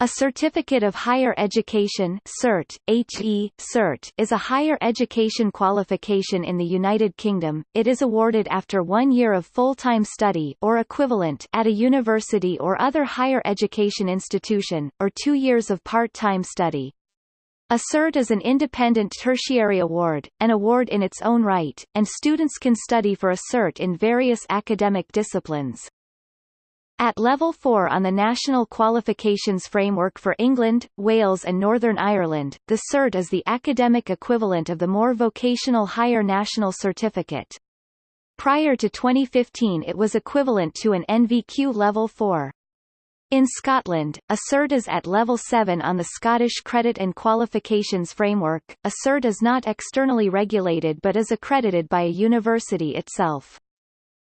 A Certificate of Higher Education CERT, HE, CERT, is a higher education qualification in the United Kingdom. It is awarded after one year of full-time study or equivalent at a university or other higher education institution, or two years of part-time study. A CERT is an independent tertiary award, an award in its own right, and students can study for a CERT in various academic disciplines. At Level 4 on the National Qualifications Framework for England, Wales and Northern Ireland, the CERT is the academic equivalent of the more vocational Higher National Certificate. Prior to 2015 it was equivalent to an NVQ Level 4. In Scotland, a CERT is at Level 7 on the Scottish Credit and Qualifications Framework. A CERT is not externally regulated but is accredited by a university itself.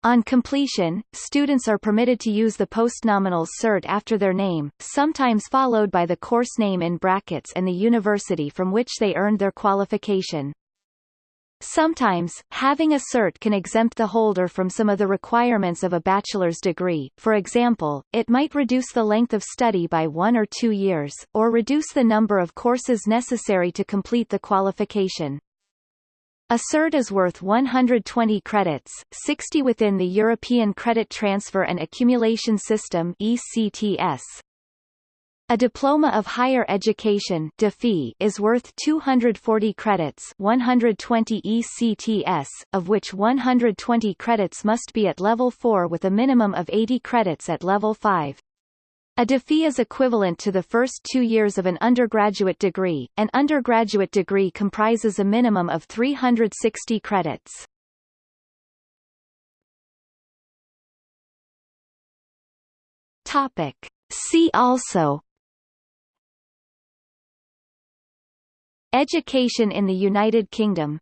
On completion, students are permitted to use the postnominals cert after their name, sometimes followed by the course name in brackets and the university from which they earned their qualification. Sometimes, having a cert can exempt the holder from some of the requirements of a bachelor's degree, for example, it might reduce the length of study by one or two years, or reduce the number of courses necessary to complete the qualification. A cert is worth 120 credits, 60 within the European Credit Transfer and Accumulation System ECTS. A Diploma of Higher Education is worth 240 credits 120 ECTS, of which 120 credits must be at level 4 with a minimum of 80 credits at level 5. A DipHE is equivalent to the first two years of an undergraduate degree. An undergraduate degree comprises a minimum of 360 credits. Topic. See also Education in the United Kingdom